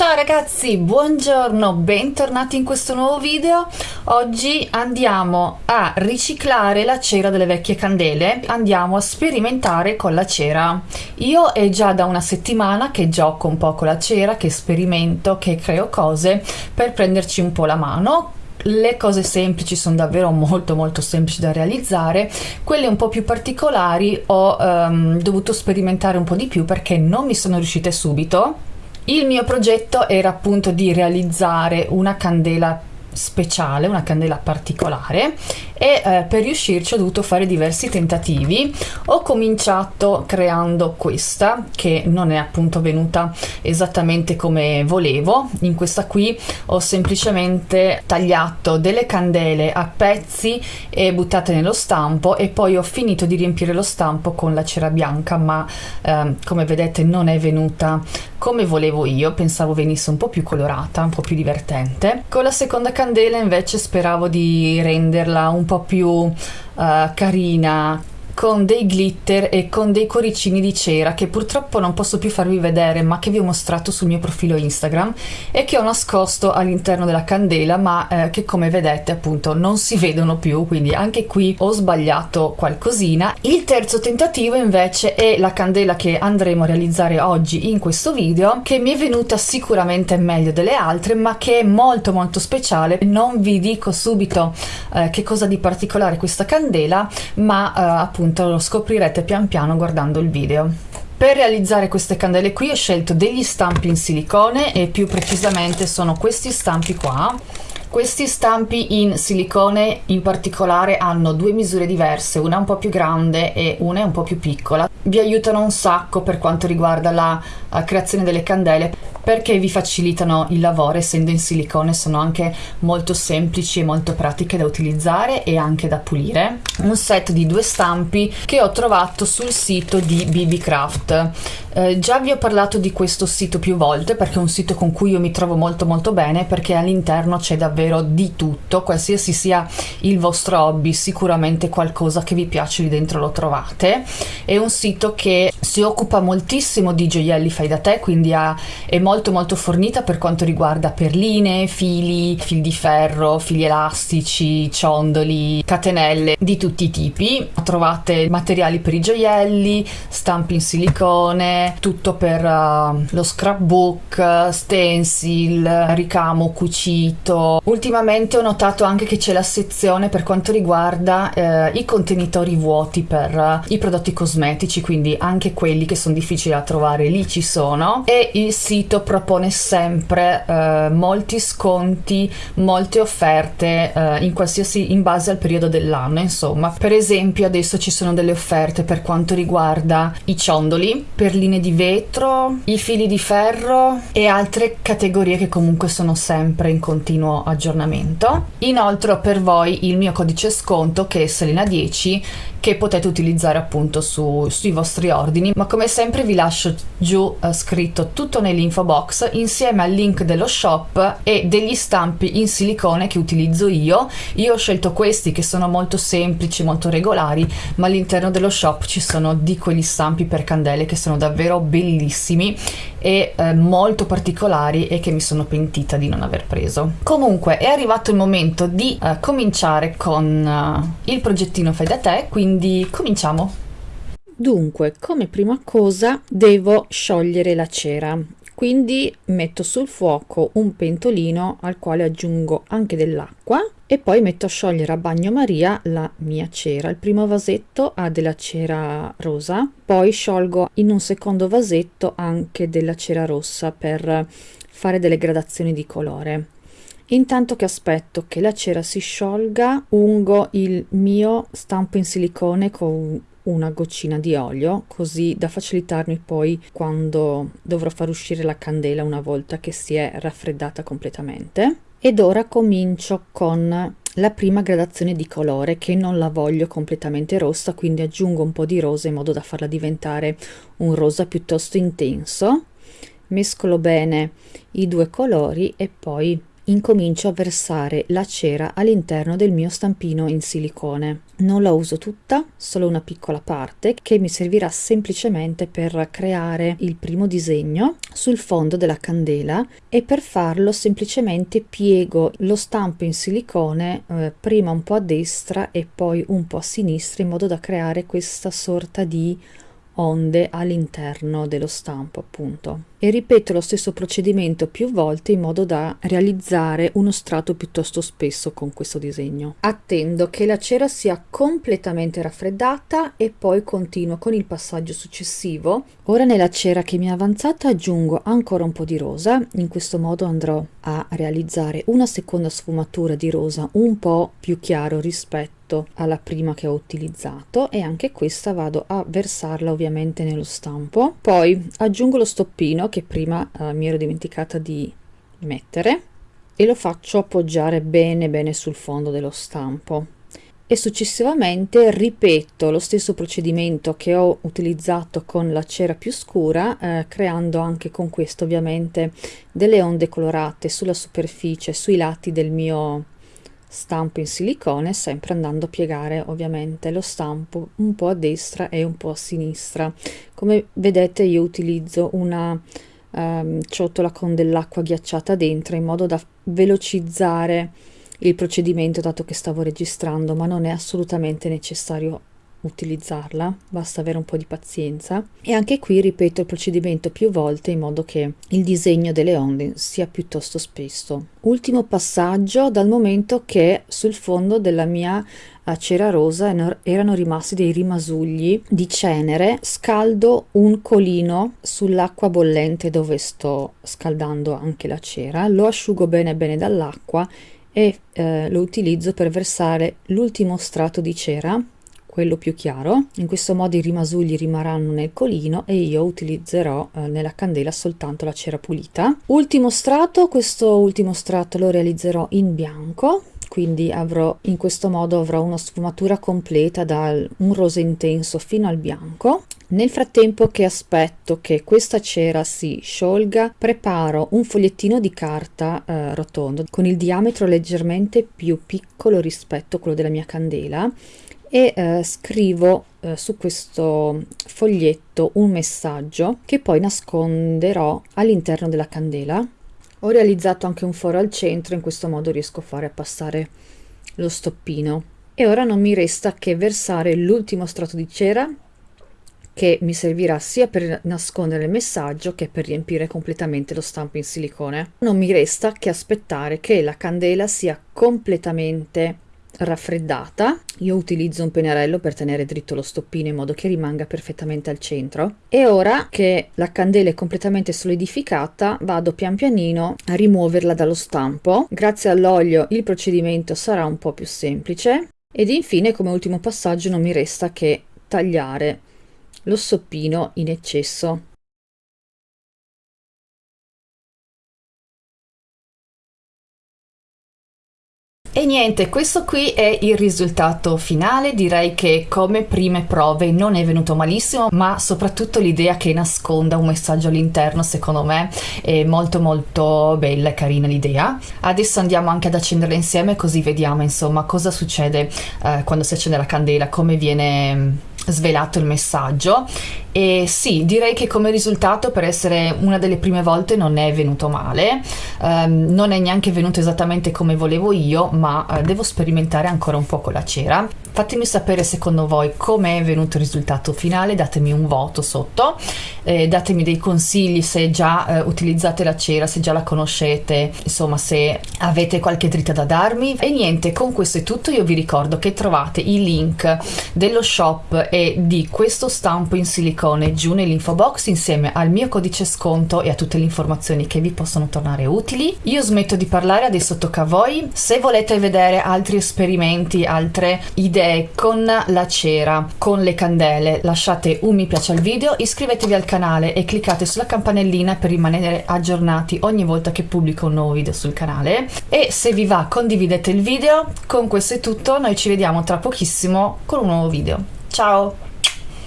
Ciao ragazzi, buongiorno, bentornati in questo nuovo video. Oggi andiamo a riciclare la cera delle vecchie candele, andiamo a sperimentare con la cera. Io è già da una settimana che gioco un po' con la cera, che sperimento, che creo cose per prenderci un po' la mano le cose semplici sono davvero molto molto semplici da realizzare quelle un po' più particolari ho um, dovuto sperimentare un po' di più perché non mi sono riuscite subito il mio progetto era appunto di realizzare una candela speciale, una candela particolare e eh, per riuscirci ho dovuto fare diversi tentativi. Ho cominciato creando questa che non è appunto venuta esattamente come volevo. In questa qui ho semplicemente tagliato delle candele a pezzi e buttate nello stampo e poi ho finito di riempire lo stampo con la cera bianca ma eh, come vedete non è venuta come volevo io, pensavo venisse un po' più colorata, un po' più divertente. Con la seconda candela invece speravo di renderla un po' più uh, carina, con dei glitter e con dei cuoricini di cera che purtroppo non posso più farvi vedere ma che vi ho mostrato sul mio profilo Instagram e che ho nascosto all'interno della candela ma eh, che come vedete appunto non si vedono più quindi anche qui ho sbagliato qualcosina. Il terzo tentativo invece è la candela che andremo a realizzare oggi in questo video che mi è venuta sicuramente meglio delle altre ma che è molto molto speciale. Non vi dico subito eh, che cosa di particolare questa candela ma eh, appunto appunto lo scoprirete pian piano guardando il video. Per realizzare queste candele qui ho scelto degli stampi in silicone e più precisamente sono questi stampi qua questi stampi in silicone in particolare hanno due misure diverse, una un po' più grande e una un po' più piccola. Vi aiutano un sacco per quanto riguarda la uh, creazione delle candele perché vi facilitano il lavoro essendo in silicone sono anche molto semplici e molto pratiche da utilizzare e anche da pulire. Un set di due stampi che ho trovato sul sito di BB Craft. Eh, già vi ho parlato di questo sito più volte perché è un sito con cui io mi trovo molto molto bene perché all'interno c'è davvero di tutto qualsiasi sia il vostro hobby sicuramente qualcosa che vi piace lì dentro lo trovate. È un sito che si occupa moltissimo di gioielli fai da te quindi ha, è molto molto fornita per quanto riguarda perline, fili, fil di ferro, fili elastici, ciondoli, catenelle di tutti i tipi. Trovate materiali per i gioielli, stampi in silicone, tutto per uh, lo scrapbook, stencil, ricamo cucito. Ultimamente ho notato anche che c'è la sezione per quanto riguarda uh, i contenitori vuoti per uh, i prodotti cosmetici, quindi anche quelli che sono difficili da trovare lì ci sono e il sito propone sempre eh, molti sconti, molte offerte eh, in qualsiasi in base al periodo dell'anno, insomma. Per esempio, adesso ci sono delle offerte per quanto riguarda i ciondoli, perline di vetro, i fili di ferro e altre categorie che comunque sono sempre in continuo aggiornamento. Inoltre ho per voi il mio codice sconto che è Selena 10 che potete utilizzare appunto su, sui vostri ordini ma come sempre vi lascio giù eh, scritto tutto nell'info box insieme al link dello shop e degli stampi in silicone che utilizzo io io ho scelto questi che sono molto semplici molto regolari ma all'interno dello shop ci sono di quegli stampi per candele che sono davvero bellissimi e eh, molto particolari e che mi sono pentita di non aver preso comunque è arrivato il momento di eh, cominciare con uh, il progettino fai da te quindi cominciamo. Dunque, come prima cosa devo sciogliere la cera, quindi metto sul fuoco un pentolino al quale aggiungo anche dell'acqua e poi metto a sciogliere a bagnomaria la mia cera. Il primo vasetto ha della cera rosa, poi sciolgo in un secondo vasetto anche della cera rossa per fare delle gradazioni di colore. Intanto che aspetto che la cera si sciolga, ungo il mio stampo in silicone con una goccina di olio così da facilitarmi poi quando dovrò far uscire la candela una volta che si è raffreddata completamente. Ed ora comincio con la prima gradazione di colore che non la voglio completamente rossa quindi aggiungo un po' di rosa in modo da farla diventare un rosa piuttosto intenso. Mescolo bene i due colori e poi incomincio a versare la cera all'interno del mio stampino in silicone. Non la uso tutta, solo una piccola parte che mi servirà semplicemente per creare il primo disegno sul fondo della candela e per farlo semplicemente piego lo stampo in silicone eh, prima un po' a destra e poi un po' a sinistra in modo da creare questa sorta di onde all'interno dello stampo appunto e ripeto lo stesso procedimento più volte in modo da realizzare uno strato piuttosto spesso con questo disegno. Attendo che la cera sia completamente raffreddata e poi continuo con il passaggio successivo. Ora nella cera che mi è avanzata aggiungo ancora un po' di rosa, in questo modo andrò a realizzare una seconda sfumatura di rosa un po' più chiaro rispetto alla prima che ho utilizzato e anche questa vado a versarla ovviamente nello stampo. Poi aggiungo lo stoppino che prima eh, mi ero dimenticata di mettere e lo faccio appoggiare bene bene sul fondo dello stampo. E successivamente ripeto lo stesso procedimento che ho utilizzato con la cera più scura eh, creando anche con questo ovviamente delle onde colorate sulla superficie sui lati del mio stampo in silicone sempre andando a piegare ovviamente. Lo stampo un po a destra e un po a sinistra. Come vedete io utilizzo una um, ciotola con dell'acqua ghiacciata dentro in modo da velocizzare il procedimento dato che stavo registrando ma non è assolutamente necessario utilizzarla, basta avere un po' di pazienza. E anche qui ripeto il procedimento più volte in modo che il disegno delle onde sia piuttosto spesso. Ultimo passaggio dal momento che sul fondo della mia eh, cera rosa erano rimasti dei rimasugli di cenere, scaldo un colino sull'acqua bollente dove sto scaldando anche la cera, lo asciugo bene bene dall'acqua e eh, lo utilizzo per versare l'ultimo strato di cera quello più chiaro. In questo modo i rimasugli rimarranno nel colino e io utilizzerò eh, nella candela soltanto la cera pulita. Ultimo strato questo ultimo strato lo realizzerò in bianco quindi avrò in questo modo avrò una sfumatura completa da un rosa intenso fino al bianco. Nel frattempo che aspetto che questa cera si sciolga preparo un fogliettino di carta eh, rotondo con il diametro leggermente più piccolo rispetto a quello della mia candela e eh, scrivo eh, su questo foglietto un messaggio che poi nasconderò all'interno della candela ho realizzato anche un foro al centro in questo modo riesco a fare passare lo stoppino e ora non mi resta che versare l'ultimo strato di cera che mi servirà sia per nascondere il messaggio che per riempire completamente lo stampo in silicone. Non mi resta che aspettare che la candela sia completamente raffreddata. Io utilizzo un pennarello per tenere dritto lo stoppino in modo che rimanga perfettamente al centro. E ora che la candela è completamente solidificata vado pian pianino a rimuoverla dallo stampo. Grazie all'olio il procedimento sarà un po' più semplice. Ed infine come ultimo passaggio non mi resta che tagliare lo stoppino in eccesso E niente, questo qui è il risultato finale, direi che come prime prove non è venuto malissimo, ma soprattutto l'idea che nasconda un messaggio all'interno secondo me è molto molto bella e carina l'idea. Adesso andiamo anche ad accenderla insieme così vediamo insomma cosa succede eh, quando si accende la candela, come viene svelato il messaggio e sì, direi che come risultato per essere una delle prime volte non è venuto male, um, non è neanche venuto esattamente come volevo io, ma uh, devo sperimentare ancora un po' con la cera. Fatemi sapere secondo voi come è venuto il risultato finale, datemi un voto sotto, eh, datemi dei consigli se già eh, utilizzate la cera, se già la conoscete, insomma se avete qualche dritta da darmi. E niente, con questo è tutto, io vi ricordo che trovate i link dello shop e di questo stampo in silicone giù nell'info box insieme al mio codice sconto e a tutte le informazioni che vi possono tornare utili. Io smetto di parlare, adesso tocca a voi. Se volete vedere altri esperimenti, altre idee, idee con la cera, con le candele, lasciate un mi piace al video, iscrivetevi al canale e cliccate sulla campanellina per rimanere aggiornati ogni volta che pubblico un nuovo video sul canale e se vi va condividete il video, con questo è tutto, noi ci vediamo tra pochissimo con un nuovo video. Ciao!